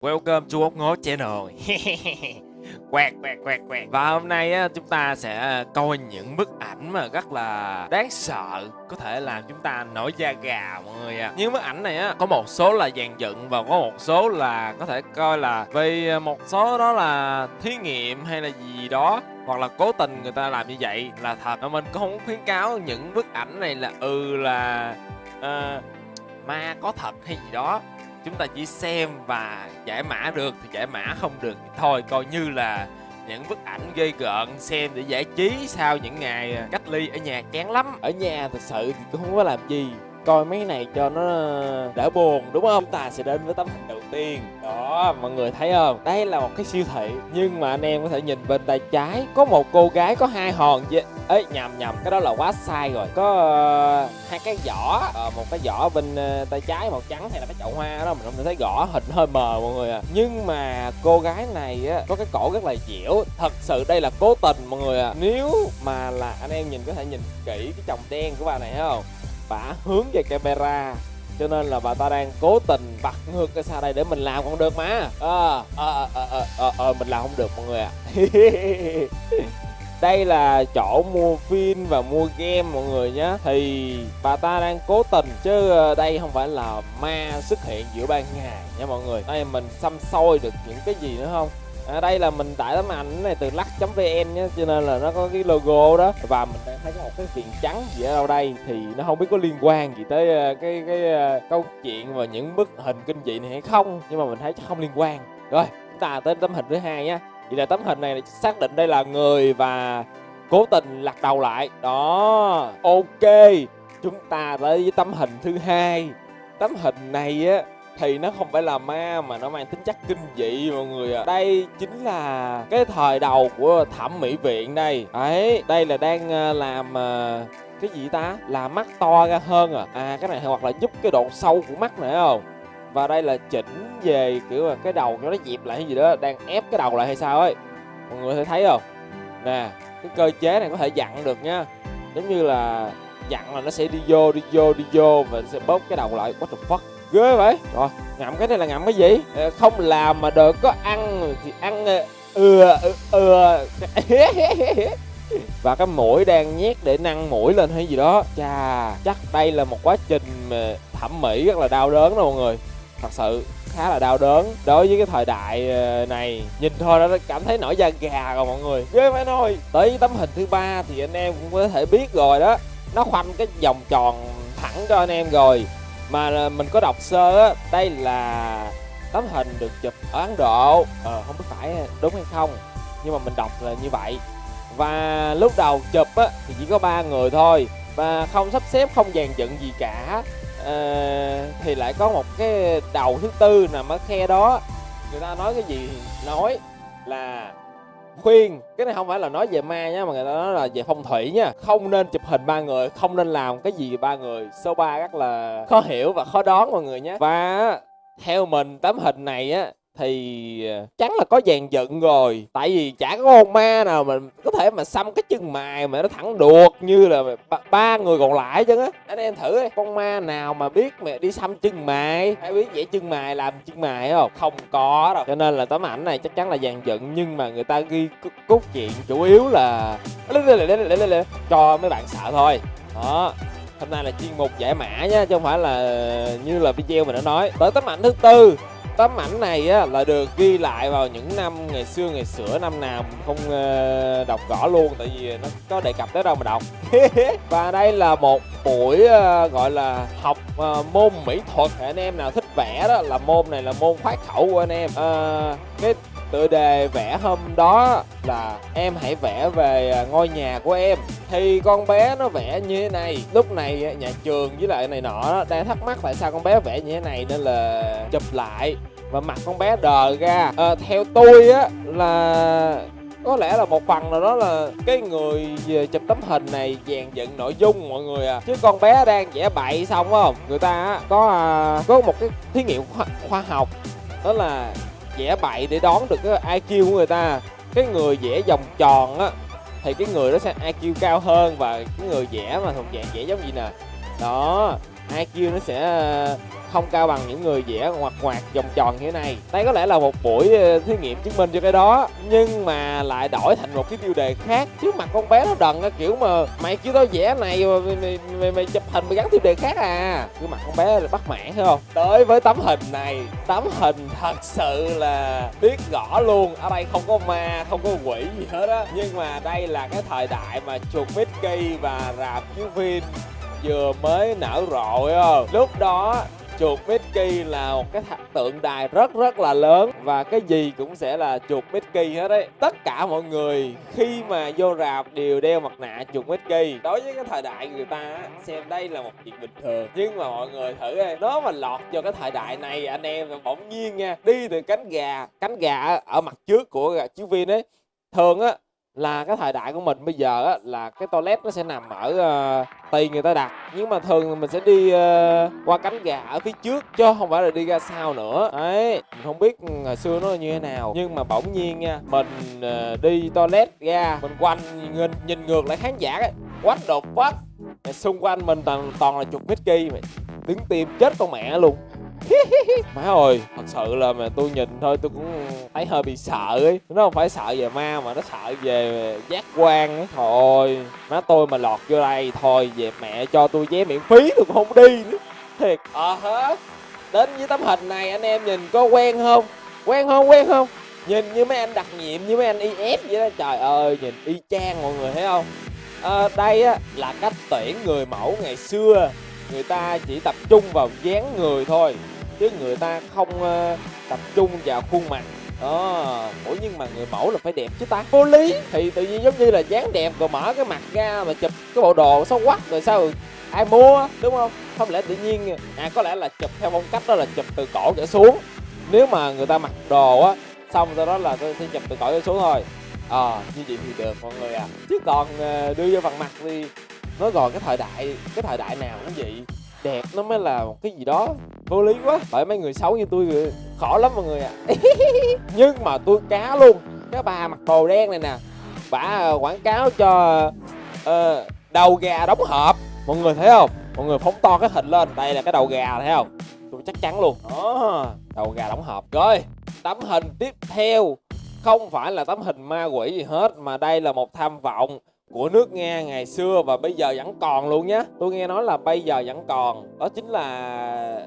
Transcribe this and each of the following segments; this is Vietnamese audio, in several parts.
Welcome to ốc ngố channel. Quẹt quẹt quẹt quẹt. Và hôm nay á, chúng ta sẽ coi những bức ảnh mà rất là đáng sợ Có thể làm chúng ta nổi da gà mọi người à Những bức ảnh này á, có một số là dàn dựng Và có một số là có thể coi là Vì một số đó là thí nghiệm hay là gì đó hoặc là cố tình người ta làm như vậy là thật. Mà mình cũng không khuyến cáo những bức ảnh này là ừ là uh, ma có thật hay gì đó chúng ta chỉ xem và giải mã được thì giải mã không được thì thôi, coi như là những bức ảnh gây gợn xem để giải trí sau những ngày à, cách ly ở nhà chán lắm. Ở nhà thật sự thì cũng không có làm gì coi mấy này cho nó đỡ buồn đúng không? Chúng ta sẽ đến với tấm hình đầu tiên. Đó mọi người thấy không? Đây là một cái siêu thị nhưng mà anh em có thể nhìn bên tay trái có một cô gái có hai hòn gì ấy nhầm nhầm cái đó là quá sai rồi. Có uh, hai cái giỏ uh, một cái giỏ bên uh, tay trái màu trắng hay là cái chậu hoa đó mình không thấy rõ hình hơi mờ mọi người à. Nhưng mà cô gái này á có cái cổ rất là dẻo. Thật sự đây là cố tình mọi người à. Nếu mà là anh em nhìn có thể nhìn kỹ cái chồng đen của bà này thấy không? Bả hướng về camera. Cho nên là bà ta đang cố tình bật ngược cái xa đây để mình làm còn được mà. Ờ ờ ờ ờ ờ mình làm không được mọi người ạ. À. đây là chỗ mua phim và mua game mọi người nhé. Thì bà ta đang cố tình chứ ờ, đây không phải là ma xuất hiện giữa ban ngày nha mọi người. Đây mình xăm soi được những cái gì nữa không? À, đây là mình tải tấm ảnh này từ lắc.vn nhé cho nên là nó có cái logo đó. Và mình đang thấy có một cái viền trắng gì ở đâu đây thì nó không biết có liên quan gì tới ờ, cái cái, ờ, câu chuyện và những bức hình kinh dị này hay không. Nhưng mà mình thấy chắc không liên quan. Rồi chúng ta tới tấm hình thứ hai nhé vậy là tấm hình này xác định đây là người và cố tình lật đầu lại. Đó ok. Chúng ta tới với tấm hình thứ hai. Tấm hình này á thì nó không phải là ma mà nó mang tính chất kinh dị, mọi người ạ. À. đây chính là cái thời đầu của thẩm mỹ viện đây. Ấy, đây là đang ờ, làm ờ, cái gì ta? Làm mắt to ra hơn à. À cái này hoặc là giúp cái độ sâu của mắt nữa không? Và đây là chỉnh về, kiểu là, cái đầu nó dịp lại hay gì đó, đang ép cái đầu lại hay sao ấy. Mọi người thấy thấy không? Nè, cái cơ chế này có thể dặn được nha. Giống như là dặn là nó sẽ đi vô đi vô đi vô và sẽ bóp cái đầu lại. Quá the fuck? Ghê vậy? Rồi, ngậm cái này là ngậm cái gì? Ờ, không làm mà được, có ăn thì ăn ừa ờ, ừa ừ, ừ. và cái mũi đang nhét để nâng mũi lên hay gì đó. Chà, chắc đây là một quá trình ờ, thẩm mỹ rất là đau đớn đó mọi người. Thật sự, khá là đau đớn đối với cái thời đại này. Nhìn thôi đã cảm thấy nổi da gà rồi mọi người. Ghê phải thôi. Tới tấm hình thứ ba thì anh em cũng có thể biết rồi đó. Nó khoanh cái vòng tròn thẳng cho anh em rồi mà mình có đọc sơ á đây là tấm hình được chụp ở ấn độ. Ờ không biết phải đúng hay không nhưng mà mình đọc là như vậy. Và lúc đầu chụp á thì chỉ có ba người thôi và không sắp xếp không dàn dựng gì cả. À, thì lại có một cái đầu thứ tư nằm ở khe đó. Người ta nói cái gì nói là khuyên. Cái này không phải là nói về ma nhá mà người ta nói là về phong thủy nha. Không nên chụp hình ba người, không nên làm cái gì ba người. Số 3 rất là khó hiểu và khó đoán mọi người nhé. Và theo mình, tấm hình này á thì ờ, chắc là có dàn dựng rồi. Tại vì chả có con ma nào mà có thể mà xăm cái chân mài mà nó thẳng đuột như là ba, ba người còn lại chứ á. Anh em thử ấy, con ma nào mà biết mẹ đi xăm chân mài, hay biết vẽ chân mài, làm chân mài không? Không có đâu. Cho nên là tấm ảnh này chắc chắn là dàn dựng nhưng mà người ta ghi cốt truyện chủ yếu là cho mấy bạn sợ thôi. Đó. Hôm nay là chuyên mục giải mã nhé, chứ không phải là như là video mình đã nói. Tới tấm ảnh thứ tư tấm ảnh này á, là được ghi lại vào những năm ngày xưa ngày xưa năm nào mình không uh, đọc rõ luôn tại vì nó có đề cập tới đâu mà đọc. Và đây là một buổi uh, gọi là học uh, môn mỹ thuật. Anh em nào thích vẽ đó là môn này là môn khoái khẩu của anh em. Uh, cái tựa đề vẽ hôm đó là em hãy vẽ về à, ngôi nhà của em. Thì con bé nó vẽ như thế này. Lúc này à, nhà trường với lại này nọ đang thắc mắc tại sao con bé vẽ như thế này nên là chụp lại và mặt con bé đờ ra. À, theo tôi á là có lẽ là một phần nào đó là cái người à, chụp tấm hình này dàn dựng nội dung mọi người à. Chứ con bé đang vẽ bậy xong không? Người ta có có một cái thí nghiệm khoa, khoa học đó là vẽ bậy để đón được cái IQ của người ta. Cái người vẽ vòng tròn á, thì cái người đó sẽ IQ cao hơn và cái người vẽ mà thuộc dạng vẽ giống gì nè? Đó IQ nó sẽ không cao bằng những người vẽ ngoặt ngoạc vòng tròn như thế này. Đây có lẽ là một buổi ờ, thí nghiệm chứng minh cho cái đó. Nhưng mà lại đổi thành một cái tiêu đề khác. Trước mặt con bé nó đần cái kiểu mà mày kêu tao vẽ này mà mày, mày, mày, mày chụp hình mày gắn tiêu đề khác à? Cứ mặt con bé là bắt mãn thấy không? Tới với tấm hình này tấm hình thật sự là biết rõ luôn. Ở đây không có ma không có quỷ gì hết á. Nhưng mà đây là cái thời đại mà chuột Mickey và rạp chiếu phim vừa mới nở rộ không? Lúc đó chuột Mickey là một cái tượng đài rất rất là lớn. Và cái gì cũng sẽ là chuột Mickey hết đấy tất cả mọi người khi mà vô rạp đều đeo mặt nạ chuột Mickey đối với cái thời đại người ta á, xem đây là một chuyện bình thường. Nhưng mà mọi người thử đi nó mà lọt cho cái thời đại này anh em bỗng nhiên nha đi từ cánh gà cánh gà ở mặt trước của chiếu phim ấy thường á là cái thời đại của mình bây giờ á, là cái toilet nó sẽ nằm ở ờ, uh, tùy người ta đặt. Nhưng mà thường mình sẽ đi uh, qua cánh gà ở phía trước chứ không phải là đi ra sau nữa. Đấy mình không biết ngày xưa nó như thế nào. Nhưng mà bỗng nhiên nha mình uh, đi toilet ra mình quanh nhìn, nhìn ngược lại khán giả ấy. Quách đột phát xung quanh mình toàn toàn là chục Mickey mày đứng tim chết con mẹ luôn. má ơi thật sự là mà tôi nhìn thôi tôi cũng thấy hơi bị sợ ấy. Nó không phải sợ về ma mà nó sợ về giác quan ấy. Thôi má tôi mà lọt vô đây thôi về mẹ cho tôi vé miễn phí tôi cũng không đi nữa. Thiệt. Ờ à, hả? Đến với tấm hình này anh em nhìn có quen không? Quen không quen không? Nhìn như mấy anh đặc nhiệm như mấy anh IF vậy đó. Trời ơi nhìn y chang mọi người thấy không? À, đây á là cách tuyển người mẫu ngày xưa. Người ta chỉ tập trung vào dáng người thôi chứ người ta không uh, tập trung vào khuôn mặt. Đó ủa nhưng mà người mẫu là phải đẹp chứ ta? Vô lý. Thì tự nhiên giống như là dáng đẹp rồi mở cái mặt ra mà chụp cái bộ đồ xấu quắc rồi sao ai mua đúng không? Không lẽ tự nhiên à có lẽ là chụp theo phong cách đó là chụp từ cổ trở xuống. Nếu mà người ta mặc đồ á xong sau đó là tôi sẽ chụp từ cổ trở xuống thôi. Ờ à, như vậy thì được mọi người à chứ còn uh, đưa vô phần mặt thì nói rồi cái thời đại cái thời đại nào cũng vậy đẹp nó mới là một cái gì đó vô lý quá. Bởi mấy người xấu như tôi khó lắm mọi người ạ. À. nhưng mà tôi cá luôn. Cái bà mặc đồ đen này nè bà ờ, quảng cáo cho uh, đầu gà đóng hộp. Mọi người thấy không? Mọi người phóng to cái hình lên. Đây là cái đầu gà thấy không? Tôi chắc chắn luôn. Đó đầu gà đóng hộp. Rồi tấm hình tiếp theo. Không phải là tấm hình ma quỷ gì hết mà đây là một tham vọng của nước Nga ngày xưa và bây giờ vẫn còn luôn nhé tôi nghe nói là bây giờ vẫn còn. Đó chính là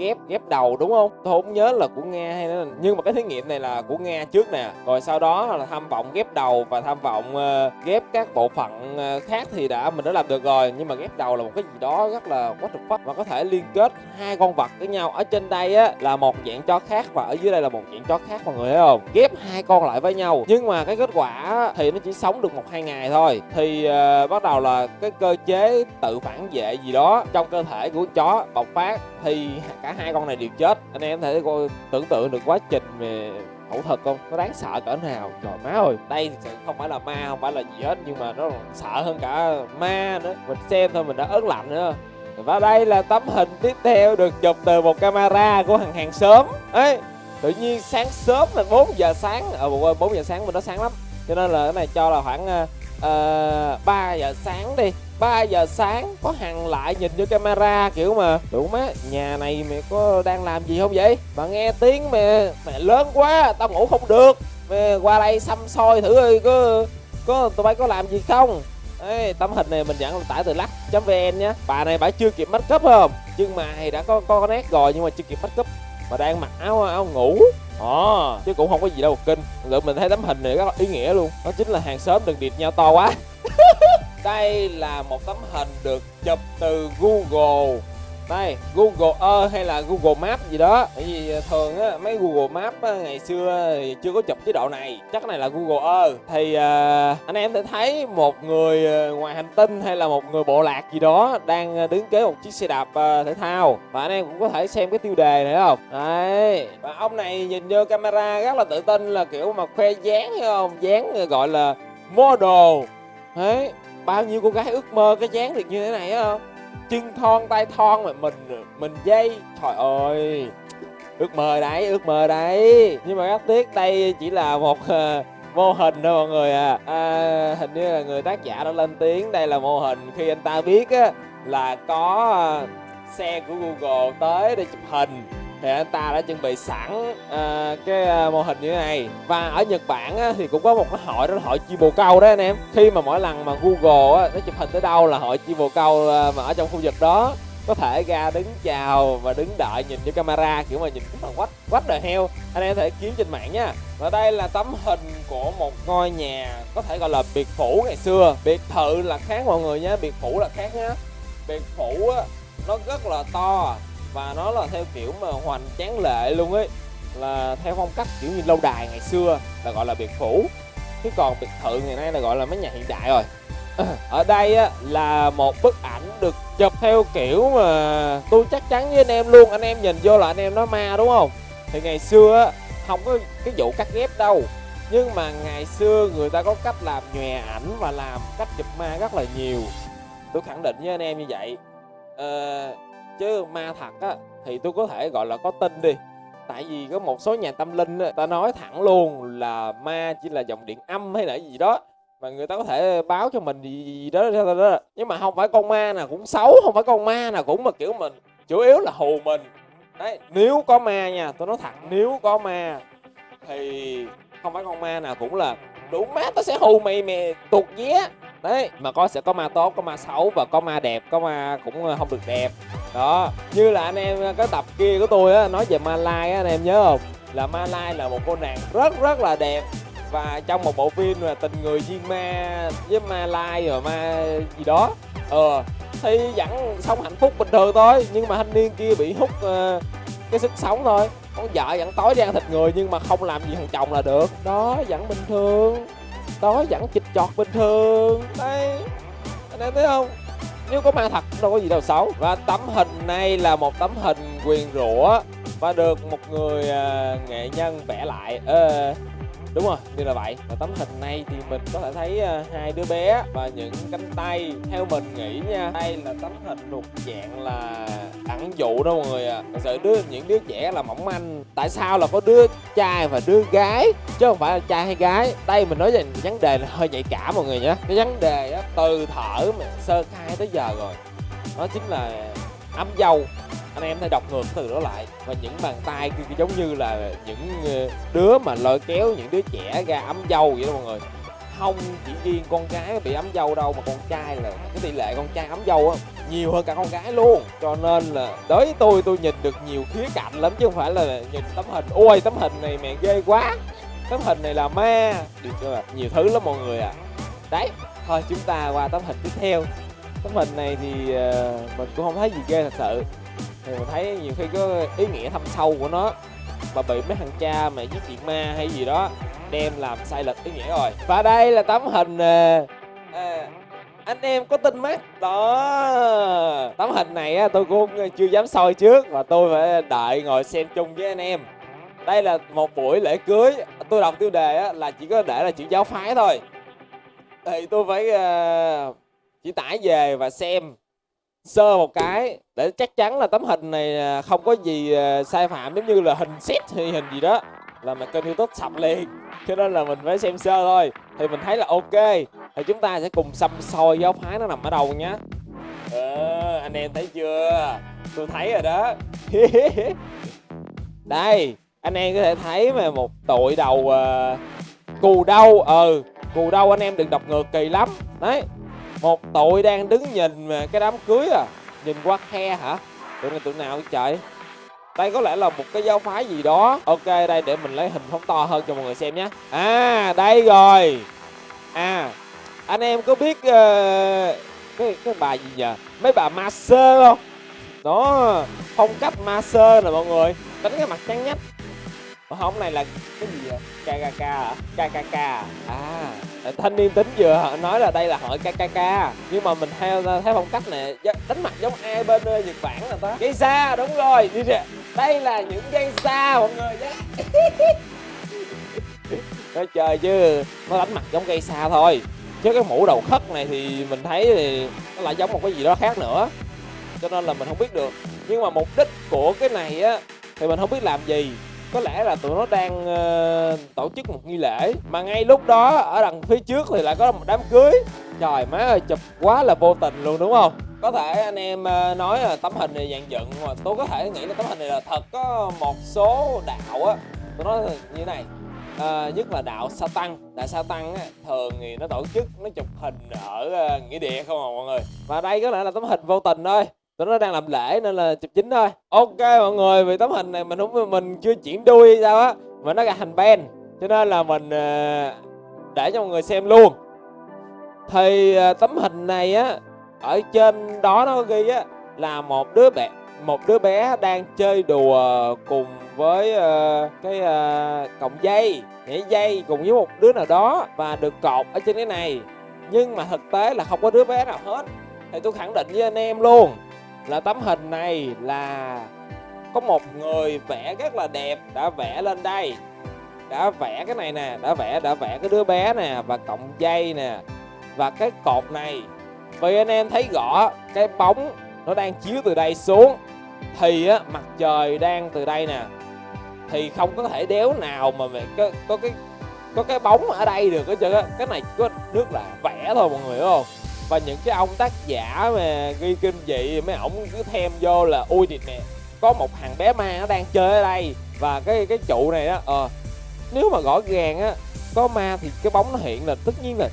ghép ghép đầu đúng không? Tôi không nhớ là của nga hay là nhưng mà cái thí nghiệm này là của nga trước nè. Rồi sau đó là tham vọng ghép đầu và tham vọng uh, ghép các bộ phận uh, khác thì đã mình đã làm được rồi. Nhưng mà ghép đầu là một cái gì đó rất là quá trục fuck. Và có thể liên kết hai con vật với nhau. Ở trên đây á là một dạng chó khác và ở dưới đây là một dạng chó khác mọi người thấy không? Ghép hai con lại với nhau. Nhưng mà cái kết quả thì nó chỉ sống được một hai ngày thôi. Thì uh, bắt đầu là cái cơ chế tự phản vệ gì đó trong cơ thể của chó bộc phát. Thì cả hai con này đều chết. Anh em thể coi tưởng tượng được quá trình về phẫu thuật không? Nó đáng sợ cỡ nào? Trời má ơi. Đây không phải là ma không phải là gì hết nhưng mà nó sợ hơn cả ma nữa. Mình xem thôi mình đã ớn lạnh nữa và đây là tấm hình tiếp theo được chụp từ một camera của hàng hàng sớm ấy tự nhiên sáng sớm là 4 giờ sáng. Ở à, 4 giờ sáng mình nó sáng lắm. Cho nên là cái này cho là khoảng ờ, ờ, uh, 3 giờ sáng đi. 3 giờ sáng có hằng lại nhìn vô camera kiểu mà đủ má nhà này mày có đang làm gì không vậy? Mà nghe tiếng mẹ mẹ lớn quá tao ngủ không được. Mẹ qua đây xăm soi thử ơi có có tụi bay có làm gì không? Ê, tấm hình này mình dẫn tải từ lắc.vn nhé bà này bà chưa kịp make up không? Chân mày đã có có nét rồi nhưng mà chưa kịp make up mà đang mặc áo áo ngủ. Ồ, chứ cũng không có gì đâu kinh. Rồi mình thấy tấm hình này rất là ý nghĩa luôn. Đó chính là hàng xóm đừng điệp nhau to quá. Đây là một tấm hình được chụp từ Google. Đây Google Earth hay là Google Maps gì đó. Bởi vì à, thường á mấy Google Maps á, ngày xưa thì chưa có chụp chế độ này. Chắc này là Google Earth. Thì à, anh em sẽ thấy một người à, ngoài hành tinh hay là một người bộ lạc gì đó đang à, đứng kế một chiếc xe đạp à, thể thao. Và anh em cũng có thể xem cái tiêu đề này không? Đấy. Và ông này nhìn vô camera rất là tự tin là kiểu mà khoe dáng hay không? Dáng gọi là model. Đấy bao nhiêu cô gái ước mơ cái dáng được như thế này không? Chân thon tay thon mà mình mình dây. Trời ơi ước mơ đấy ước mơ đấy. Nhưng mà rất tiếc đây chỉ là một uh, mô hình thôi mọi người à. à hình như là người tác giả đã lên tiếng đây là mô hình khi anh ta biết á là có uh, xe của Google tới để chụp hình thì anh ta đã chuẩn bị sẵn à, cái ờ, mô hình như thế này. Và ở Nhật Bản á, thì cũng có một cái hội đó là hội chi bồ câu đó anh em. Khi mà mỗi lần mà Google á, nó chụp hình tới đâu là hội chi bồ câu ờ, mà ở trong khu vực đó có thể ra đứng chào và đứng đợi nhìn vô camera kiểu mà nhìn cũng là quách quách đời heo anh em có thể kiếm trên mạng nha. Và đây là tấm hình của một ngôi nhà có thể gọi là biệt phủ ngày xưa. Biệt thự là khác mọi người nhé biệt phủ là khác nhá biệt phủ á nó rất là to và nó là theo kiểu mà hoành tráng lệ luôn ấy. Là theo phong cách kiểu như lâu đài ngày xưa là gọi là biệt phủ. Chứ còn biệt thự ngày nay là gọi là mấy nhà hiện đại rồi. Ở đây á, là một bức ảnh được chụp theo kiểu mà tôi chắc chắn với anh em luôn. Anh em nhìn vô là anh em nói ma đúng không? Thì ngày xưa á, không có cái vụ cắt ghép đâu. Nhưng mà ngày xưa người ta có cách làm nhòe ảnh và làm cách chụp ma rất là nhiều. Tôi khẳng định với anh em như vậy. Ờ, chứ ma thật á thì tôi có thể gọi là có tin đi. Tại vì có một số nhà tâm linh á, ta nói thẳng luôn là ma chỉ là dòng điện âm hay là gì đó mà người ta có thể báo cho mình gì, gì đó, đó, đó nhưng mà không phải con ma nào cũng xấu không phải con ma nào cũng mà kiểu mình chủ yếu là hù mình. Đấy nếu có ma nha tôi nói thật nếu có ma thì không phải con ma nào cũng là đủ má tao sẽ hù mày mày tuột vé đấy mà có sẽ có ma tốt có ma xấu và có ma đẹp có ma cũng không được đẹp đó như là anh em cái tập kia của tôi á nói về Malai á anh em nhớ không? Là Malai là một cô nàng rất rất là đẹp. Và trong một bộ phim là tình người duyên ma với ma lai rồi ma gì đó. Ờ thì vẫn sống hạnh phúc bình thường thôi nhưng mà thanh niên kia bị hút uh, cái sức sống thôi. Con vợ vẫn tối đi ăn thịt người nhưng mà không làm gì thằng chồng là được. Đó vẫn bình thường. Đó vẫn chịch chọt bình thường. Đây anh em thấy không? Nếu có ma thật đâu có gì đâu xấu và tấm hình này là một tấm hình quyền rủa và được một người uh, nghệ nhân vẽ lại. Uh, đúng rồi như là vậy. Và tấm hình này thì mình có thể thấy ờ, hai đứa bé và những cánh tay theo mình nghĩ nha. Đây là tấm hình thuộc dạng là ẩn dụ đó mọi người à thật sự đứa, những đứa trẻ là mỏng manh. Tại sao là có đứa trai và đứa gái? Chứ không phải là trai hay gái. Đây mình nói về vấn đề là hơi nhạy cảm mọi người nhé. Cái vấn đề á, từ thở mà sơ khai tới giờ rồi, đó chính là ấm dâu anh em thấy đọc ngược từ đó lại. Và những bàn tay kia giống như là những ờ, đứa mà lôi kéo những đứa trẻ ra ấm dâu vậy đó mọi người. Không chỉ riêng con gái bị ấm dâu đâu mà con trai là cái tỷ lệ con trai ấm dâu á nhiều hơn cả con gái luôn. Cho nên là đối với tôi tôi nhìn được nhiều khía cạnh lắm chứ không phải là nhìn tấm hình. Ôi tấm hình này mẹ ghê quá. Tấm hình này là ma. Được chưa? Nhiều thứ lắm mọi người à đấy thôi chúng ta qua tấm hình tiếp theo. Tấm hình này thì uh, mình cũng không thấy gì ghê thật sự thì mình thấy nhiều khi có ý nghĩa thâm sâu của nó. Và bị mấy thằng cha mà giết chuyện ma hay gì đó đem làm sai lệch ý nghĩa rồi. Và đây là tấm hình à, à, anh em có tin mắt. Đó. Tấm hình này á, tôi cũng chưa dám soi trước và tôi phải đợi ngồi xem chung với anh em. Đây là một buổi lễ cưới. Tôi đọc tiêu đề á, là chỉ có để là chữ giáo phái thôi. Thì tôi phải uh, chỉ tải về và xem sơ một cái để chắc chắn là tấm hình này à, không có gì à, sai phạm giống như là hình set hay hình gì đó. Là mà kênh youtube sập liền cho nên là mình phải xem sơ thôi. Thì mình thấy là ok thì chúng ta sẽ cùng xăm soi giáo phái nó nằm ở đâu nhé ờ, anh em thấy chưa? Tôi thấy rồi đó. Đây anh em có thể thấy mà một tội đầu uh, cù đâu ờ cù đâu anh em đừng đọc ngược kỳ lắm. Đấy một tội đang đứng nhìn mà cái đám cưới à nhìn qua khe hả? Tụi này tụi nào trời đây có lẽ là một cái giáo phái gì đó. Ok đây để mình lấy hình phóng to hơn cho mọi người xem nhé. À đây rồi. À anh em có biết uh, cái cái bà gì nhờ? Mấy bà master không? Đó phong cách master nè mọi người. Đánh cái mặt trắng nhách. Không này là cái gì vậy? Kkk hả? Kkk à thanh niên tính vừa nói là đây là hội kkk nhưng mà mình theo theo phong cách này đánh mặt giống ai bên ờ, nhật bản là ta. Gây xa, đúng rồi đây là những gây xa, mọi người nhé. Nói chơi chứ, nó đánh mặt giống gây xa thôi. Chứ cái mũ đầu khất này thì mình thấy thì nó lại giống một cái gì đó khác nữa. Cho nên là mình không biết được. Nhưng mà mục đích của cái này á, thì mình không biết làm gì có lẽ là tụi nó đang uh, tổ chức một nghi lễ mà ngay lúc đó ở đằng phía trước thì lại có một đám cưới. Trời má ơi chụp quá là vô tình luôn đúng không? Có thể anh em ờ, nói là tấm hình này dàn dựng mà tôi có thể nghĩ là tấm hình này là thật có một số đạo á. Tôi nói như thế này à, nhất là đạo sa tăng đạo sa tăng á, thường thì nó tổ chức nó chụp hình ở nghĩa địa không à mọi người. Và đây có lẽ là tấm hình vô tình thôi tụi nó đang làm lễ nên là chụp chính thôi. Ok mọi người vì tấm hình này mình không mình chưa chuyển đuôi hay sao á mà nó là thành ben cho nên là mình uh, để cho mọi người xem luôn. Thì uh, tấm hình này á ở trên đó nó ghi á là một đứa bé một đứa bé đang chơi đùa cùng với uh, cái uh, cọng dây nhảy dây cùng với một đứa nào đó và được cột ở trên cái này. Nhưng mà thực tế là không có đứa bé nào hết. Thì tôi khẳng định với anh em luôn là tấm hình này là có một người vẽ rất là đẹp đã vẽ lên đây. Đã vẽ cái này nè, đã vẽ đã vẽ cái đứa bé nè và cọng dây nè. Và cái cột này, vì anh em thấy rõ, cái bóng nó đang chiếu từ đây xuống, thì á, mặt trời đang từ đây nè. Thì không có thể đéo nào mà mày có có cái có cái bóng ở đây được hết trơn á. Cái này có nước là vẽ thôi mọi người hiểu không? Và những cái ông tác giả mà ghi kinh dị, mấy ổng cứ thêm vô là ui thì nè, có một thằng bé ma nó đang chơi ở đây. Và cái cái trụ này đó ờ nếu mà rõ ràng á, có ma thì cái bóng nó hiện là tất nhiên là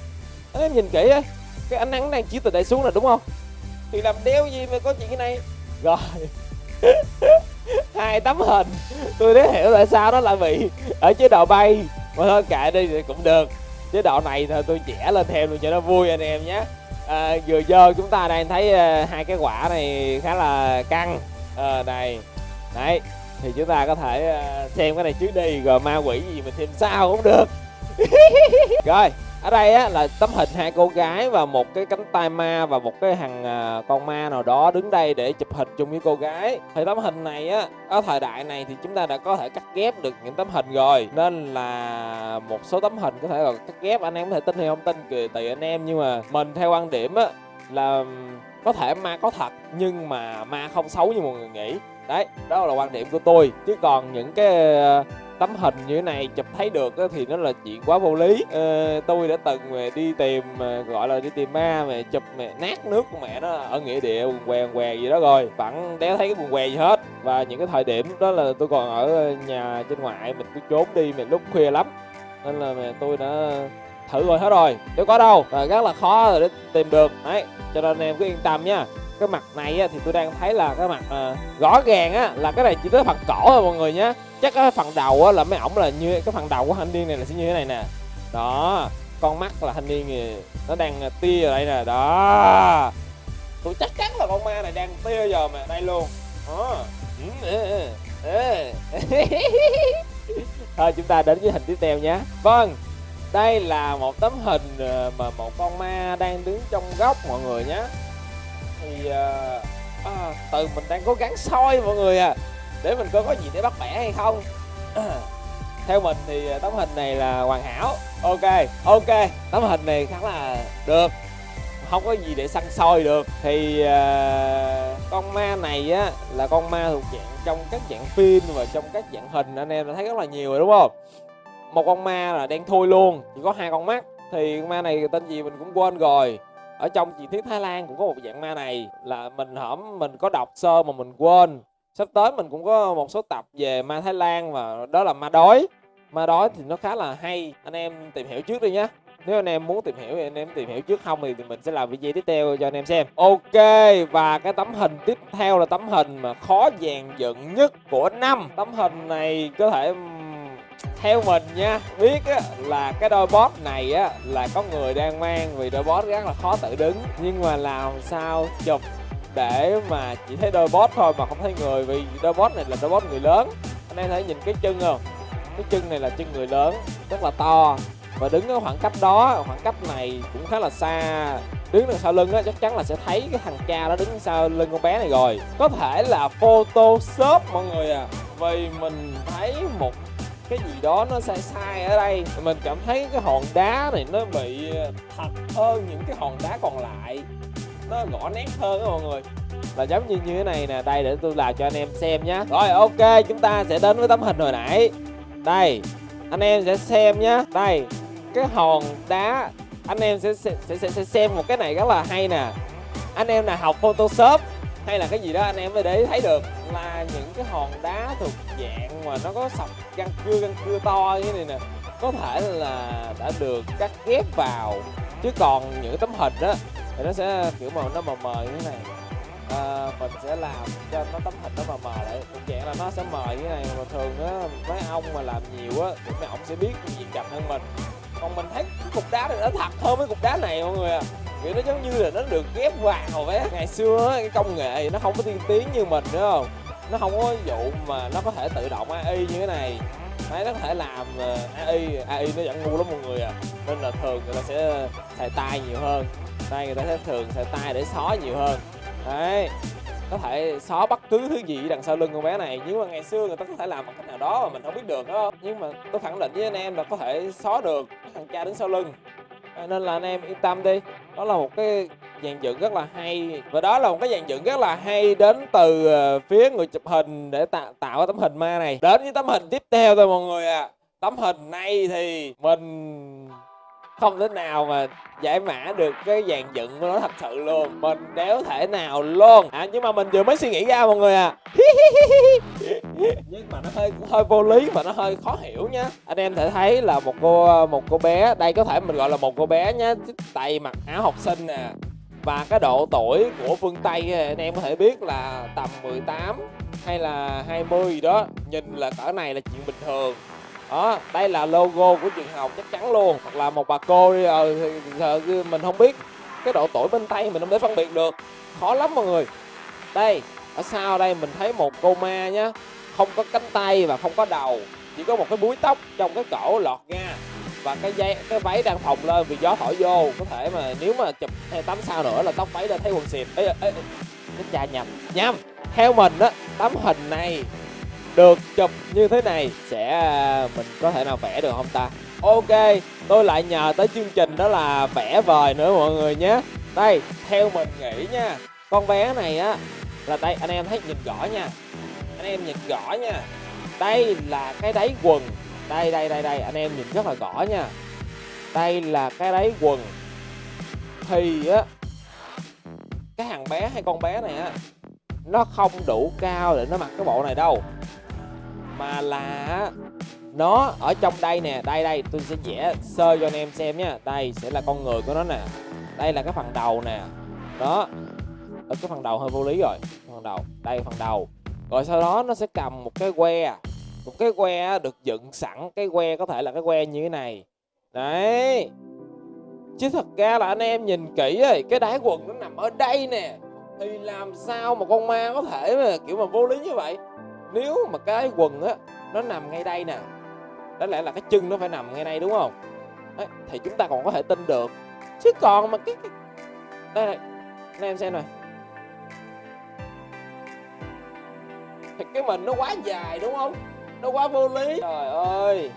anh em nhìn kỹ á, cái ánh nắng đang chiếu từ đây xuống là đúng không? Thì làm đeo gì mà có chuyện cái này? Rồi. Hai tấm hình. Tôi đã hiểu tại sao nó lại bị ở chế độ bay. Mà thôi, kệ đi thì cũng được. Chế độ này thôi, tôi trẻ lên thêm luôn cho nó vui anh em nhé à, vừa dơ chúng ta đang thấy à, hai cái quả này khá là căng. À, này đấy thì chúng ta có thể uh, xem cái này trước đi rồi ma quỷ gì mình thêm sao cũng được. Rồi ở đây á là tấm hình hai cô gái và một cái cánh tay ma và một cái thằng à, con ma nào đó đứng đây để chụp hình chung với cô gái. Thì tấm hình này á ở thời đại này thì chúng ta đã có thể cắt ghép được những tấm hình rồi. Nên là một số tấm hình có thể là cắt ghép anh em có thể tin hay không tin kỳ tùy anh em. Nhưng mà mình theo quan điểm á là có thể ma có thật nhưng mà ma không xấu như mọi người nghĩ. Đấy đó là quan điểm của tôi. Chứ còn những cái à, tấm hình như thế này chụp thấy được thì nó là chuyện quá vô lý. Ờ, tôi đã từng mà đi tìm ờ, gọi là đi tìm ma mà chụp mẹ nát nước của mẹ nó ở nghĩa địa quần què què gì đó rồi. Vẫn đéo thấy cái quần què gì hết. Và những cái thời điểm đó là tôi còn ở nhà trên ngoại mình cứ trốn đi mà lúc khuya lắm. Nên là mẹ tôi đã thử rồi hết rồi nếu có đâu. Và rất là khó để tìm được. Đấy cho nên em cứ yên tâm nha cái mặt này á, thì tôi đang thấy là cái mặt à, rõ ràng á là cái này chỉ tới phần cổ thôi mọi người nhé chắc cái phần đầu á là mấy ổng là như cái phần đầu của thanh niên này là sẽ như thế này nè. Đó con mắt là thanh niên thì nó đang ờ, tia ở đây nè đó. Tôi chắc chắn là con ma này đang tia giờ mà đây luôn. À. thôi chúng ta đến với hình tiếp theo nhé vâng đây là một tấm hình ờ, mà một con ma đang đứng trong góc mọi người nhé thì uh, à, từ mình đang cố gắng soi mọi người à để mình coi có gì để bắt bẻ hay không. Theo mình thì ờ, tấm hình này là hoàn hảo. Ok ok tấm hình này khá là được. Không có gì để săn soi được. Thì uh, con ma này á là con ma thuộc dạng trong các dạng phim và trong các dạng hình anh em đã thấy rất là nhiều rồi đúng không? Một con ma là đen thui luôn chỉ có hai con mắt. Thì con ma này tên gì mình cũng quên rồi ở trong truyền thuyết Thái Lan cũng có một dạng ma này, là mình hổm, mình có đọc sơ mà mình quên. Sắp tới mình cũng có một số tập về ma Thái Lan và đó là ma đói. Ma đói thì nó khá là hay. Anh em tìm hiểu trước đi nhé nếu anh em muốn tìm hiểu thì anh em tìm hiểu trước không thì mình sẽ làm video tiếp theo cho anh em xem. Ok, và cái tấm hình tiếp theo là tấm hình mà khó dàn dựng nhất của năm. Tấm hình này có thể theo mình nha biết á, là cái đôi bót này á là có người đang mang vì đôi bót rất là khó tự đứng. Nhưng mà làm sao chụp để mà chỉ thấy đôi bót thôi mà không thấy người vì đôi bót này là đôi bót người lớn. Anh em thấy nhìn cái chân không? Cái chân này là chân người lớn rất là to. Và đứng ở khoảng cách đó khoảng cách này cũng khá là xa. Đứng đằng sau lưng á chắc chắn là sẽ thấy cái thằng cha đó đứng sau lưng con bé này rồi. Có thể là photoshop mọi người à. Vì mình thấy một cái gì đó nó sai sai ở đây. Mình cảm thấy cái hòn đá này nó bị ờ, thật hơn những cái hòn đá còn lại. Nó gõ nét hơn đó mọi người. Là giống như như thế này nè đây để tôi làm cho anh em xem nhé rồi ok chúng ta sẽ đến với tấm hình hồi nãy. Đây anh em sẽ xem nhé đây cái hòn đá anh em sẽ sẽ, sẽ sẽ xem một cái này rất là hay nè. Anh em nào học photoshop hay là cái gì đó anh em mới để thấy được là những cái hòn đá thuộc dạng mà nó có sọc găng cưa găng cưa to như này nè có thể là đã được cắt ghép vào. Chứ còn những tấm hình đó thì nó sẽ kiểu màu nó mờ mờ như thế này. À, mình sẽ làm cho nó tấm hình nó mờ mờ lại thuộc dạng là nó sẽ mờ như thế này. Mà thường á mấy ông mà làm nhiều á thì mấy ông sẽ biết gì chậm hơn mình. Còn mình thấy cái cục đá này nó thật hơn cái cục đá này mọi người à kiểu nó giống như là nó được ghép vào vé ngày xưa cái công nghệ nó không có tiên tiến như mình nữa không? Nó không có vụ mà nó có thể tự động AI như thế này. Máy nó có thể làm ờ, AI AI nó vẫn ngu lắm mọi người à. Nên là thường người ta sẽ xài tay nhiều hơn. Đây người ta sẽ thường xài tay để xóa nhiều hơn. Đấy. Có thể xóa bất cứ thứ gì đằng sau lưng con bé này. Nhưng mà ngày xưa người ta có thể làm bằng cách nào đó mà mình không biết được đó nhưng mà tôi khẳng định với anh em là có thể xóa được thằng cha đứng sau lưng. Ờ, nên là anh em yên tâm đi đó là một cái dàn dựng rất là hay. Và đó là một cái dàn dựng rất là hay đến từ ờ, phía người chụp hình để tạo tạo tấm hình ma này. Đến với tấm hình tiếp theo thôi mọi người à tấm hình này thì mình không thể nào mà giải mã được cái dàn dựng của nó thật sự luôn. Mình đéo thể nào luôn. À nhưng mà mình vừa mới suy nghĩ ra mọi người à nhưng mà nó hơi hơi vô lý và nó hơi khó hiểu nhá. Anh em thể thấy là một cô một cô bé, đây có thể mình gọi là một cô bé nhá tay mặc áo học sinh nè. Và cái độ tuổi của phương Tây anh em có thể biết là tầm 18 hay là 20 gì đó, nhìn là cỡ này là chuyện bình thường. Đó, đây là logo của trường học chắc chắn luôn. Hoặc là một bà cô đi ờ thì mình không biết cái độ tuổi bên tay mình không thể phân biệt được. Khó lắm mọi người. Đây, ở sau đây mình thấy một cô ma nhá không có cánh tay và không có đầu chỉ có một cái búi tóc trong cái cổ lọt ra. Và cái dây cái váy đang phồng lên vì gió thổi vô. Có thể mà nếu mà chụp hay tắm sao nữa là tóc váy đã thấy quần xịt ấy ê, cái cha nhầm nhầm. Theo mình á tấm hình này được chụp như thế này sẽ à, mình có thể nào vẽ được không ta? Ok tôi lại nhờ tới chương trình đó là vẽ vời nữa mọi người nhé. Đây theo mình nghĩ nha con bé này á là đây anh em thấy nhìn rõ nha em nhìn rõ nha. Đây là cái đáy quần. Đây đây đây đây, anh em nhìn rất là rõ nha. Đây là cái đáy quần. Thì á, cái thằng bé hay con bé này á, nó không đủ cao để nó mặc cái bộ này đâu. Mà là nó ở trong đây nè. Đây đây, tôi sẽ vẽ sơ cho anh em xem nha. Đây sẽ là con người của nó nè. Đây là cái phần đầu nè. Đó, ở cái phần đầu hơi vô lý rồi. Phần đầu, đây phần đầu rồi sau đó nó sẽ cầm một cái que. Một cái que được dựng sẵn. Cái que có thể là cái que như thế này. Đấy. Chứ thật ra là anh em nhìn kỹ rồi cái đáy quần nó nằm ở đây nè. Thì làm sao mà con ma có thể mà kiểu mà vô lý như vậy? Nếu mà cái quần á nó nằm ngay đây nè đó lẽ là cái chân nó phải nằm ngay đây đúng không? Đấy, thì chúng ta còn có thể tin được. Chứ còn mà cái... đây này anh em xem này thì cái mình nó quá dài, đúng không? Nó quá vô lý. Trời ơi,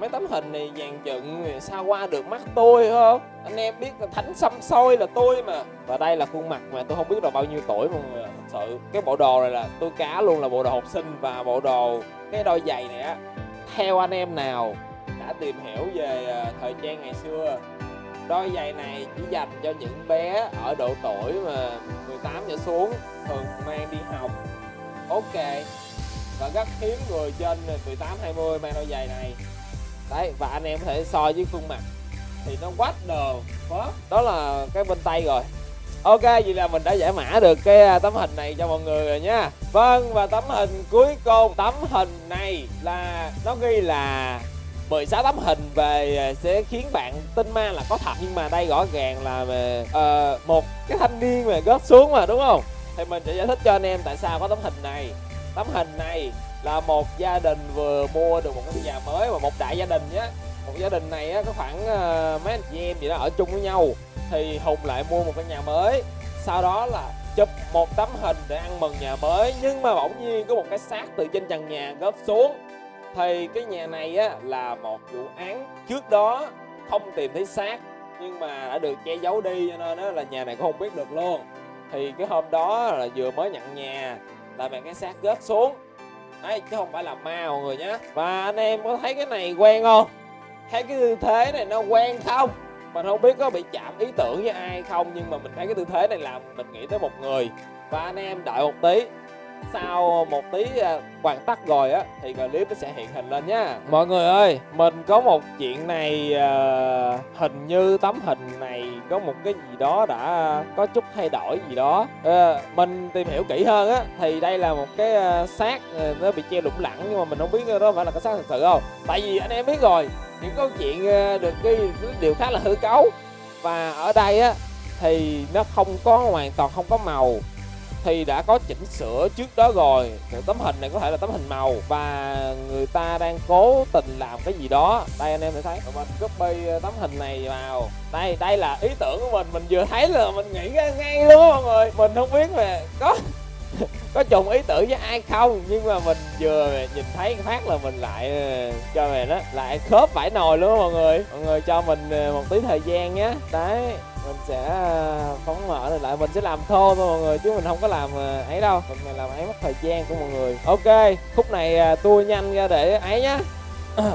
mấy tấm hình này dàn dựng sao qua được mắt tôi không? Anh em biết là thánh xăm soi là tôi mà. Và đây là khuôn mặt mà tôi không biết là bao nhiêu tuổi mọi người thật sự, cái bộ đồ này là tôi cá luôn là bộ đồ học sinh và bộ đồ cái đôi giày này á. Theo anh em nào đã tìm hiểu về à, thời trang ngày xưa, đôi giày này chỉ dành cho những bé ở độ tuổi mà 18 trở xuống, thường mang đi học ok. Và rất hiếm người trên 18 20 mang đôi giày này. Đấy và anh em có thể so với khuôn mặt. Thì nó quá đồ. Đó. Là cái bên tay rồi. Ok vậy là mình đã giải mã được cái à, tấm hình này cho mọi người rồi nha. Vâng và tấm hình cuối cùng. Tấm hình này là nó ghi là 16 tấm hình về à, sẽ khiến bạn tin ma là có thật. Nhưng mà đây rõ ràng là về uh, một cái thanh niên mà gót xuống mà đúng không? Thì mình sẽ giải thích cho anh em tại sao có tấm hình này. Tấm hình này là một gia đình vừa mua được một cái nhà mới và một đại gia đình nhé. Một gia đình này á, có khoảng uh, mấy anh chị em gì đó ở chung với nhau. Thì hùng lại mua một cái nhà mới. Sau đó là chụp một tấm hình để ăn mừng nhà mới. Nhưng mà bỗng nhiên có một cái xác từ trên trần nhà gớp xuống. Thì cái nhà này á là một vụ án trước đó. Không tìm thấy xác nhưng mà đã được che giấu đi cho nên là nhà này cũng không biết được luôn thì cái hôm đó là vừa mới nhận nhà, là bạn cái xác gớt xuống. Đấy, chứ không phải là ma mọi người nhé và anh em có thấy cái này quen không? Thấy cái tư thế này nó quen không? Mình không biết có bị chạm ý tưởng với ai không, nhưng mà mình thấy cái tư thế này làm mình nghĩ tới một người. Và anh em đợi một tí sau một tí hoàn tất rồi á, thì clip nó sẽ hiện hình lên nhá mọi người ơi, mình có một chuyện này à, hình như tấm hình này có một cái gì đó đã có chút thay đổi gì đó. Ờ, mình tìm hiểu kỹ hơn á, thì đây là một cái à, xác à, nó bị treo lủng lẳng nhưng mà mình không biết đó phải là cái xác thật sự không. Tại vì anh em biết rồi, những câu chuyện được ghi đều khá là hư cấu. Và ở đây á, thì nó không có hoàn toàn không có màu thì đã có chỉnh sửa trước đó rồi. Tấm hình này có thể là tấm hình màu và người ta đang cố tình làm cái gì đó. Đây, anh em sẽ thấy. Mình copy ờ, tấm hình này vào. Đây đây là ý tưởng của mình. Mình vừa thấy là mình nghĩ ra ngay luôn mọi người. Mình không biết mà có có trùng ý tưởng với ai không. Nhưng mà mình vừa nhìn thấy phát là mình lại ờ, cho mày đó, lại khớp vải nồi luôn mọi người. Mọi người cho mình ờ, một tí thời gian nhé đấy mình sẽ ờ, phóng mở này lại. Mình sẽ làm thô thôi mọi người, chứ mình không có làm ờ, ấy đâu. Mình làm ấy mất thời gian của mọi người. Ok, khúc này ờ, tôi nhanh ra để ấy nhá.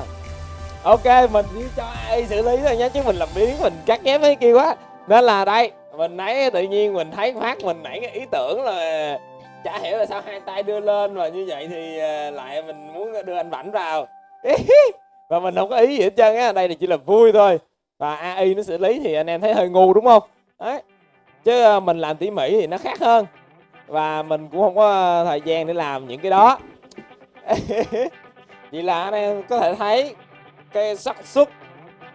Ok, mình chỉ cho ai xử lý thôi nhá, chứ mình làm biến mình cắt ghép mấy kia quá. Nên là đây, mình nãy tự nhiên mình thấy phát mình nảy cái ý tưởng là chả hiểu là sao hai tay đưa lên và như vậy thì lại mình muốn đưa anh vảnh vào. Và mình không có ý gì hết trơn á, đây là chỉ là vui thôi và AI nó xử lý thì anh em thấy hơi ngu, đúng không? Đấy. Chứ ờ, mình làm tỉ mỉ thì nó khác hơn. Và mình cũng không có thời gian để làm những cái đó. Vậy là anh em có thể thấy cái xác suất,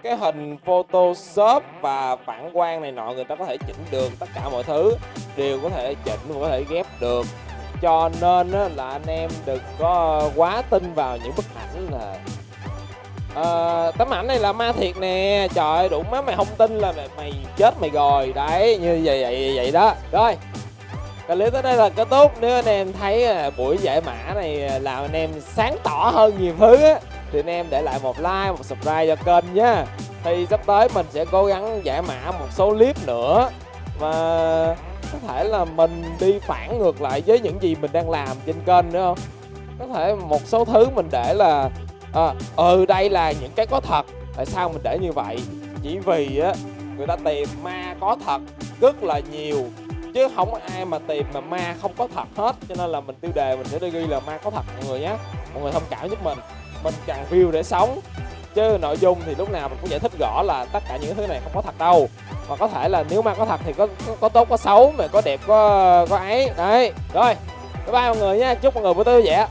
cái hình photoshop và phản quang này nọ, người ta có thể chỉnh được tất cả mọi thứ. Đều có thể chỉnh có thể ghép được. Cho nên là anh em đừng có quá tin vào những bức ảnh là à, tấm ảnh này là ma thiệt nè. Trời ơi đủ má mày không tin là mày, mày chết mày rồi. Đấy như vậy vậy vậy đó. Rồi clip tới đây là kết thúc. Nếu anh em thấy à, buổi giải mã này à, làm anh em sáng tỏ hơn nhiều thứ á thì anh em để lại một like một subscribe cho kênh nhá thì sắp tới mình sẽ cố gắng giải mã một số clip nữa. Và có thể là mình đi phản ngược lại với những gì mình đang làm trên kênh nữa không? Có thể một số thứ mình để là à, ừ đây là những cái có thật. Tại sao mình để như vậy? Chỉ vì á người ta tìm ma có thật rất là nhiều chứ không có ai mà tìm mà ma không có thật hết. Cho nên là mình tiêu đề mình sẽ đi ghi là ma có thật mọi người nhé. Mọi người thông cảm giúp mình. Mình cần view để sống chứ nội dung thì lúc nào mình cũng giải thích rõ là tất cả những thứ này không có thật đâu. Mà có thể là nếu ma có thật thì có có, có tốt có xấu mà có đẹp có có ấy. Đấy rồi. Bye bye mọi người nha. Chúc mọi người buổi tối vui vẻ.